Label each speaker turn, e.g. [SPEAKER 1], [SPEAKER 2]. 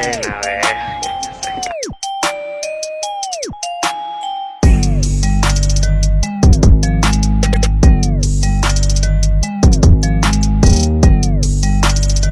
[SPEAKER 1] Venga,
[SPEAKER 2] venga.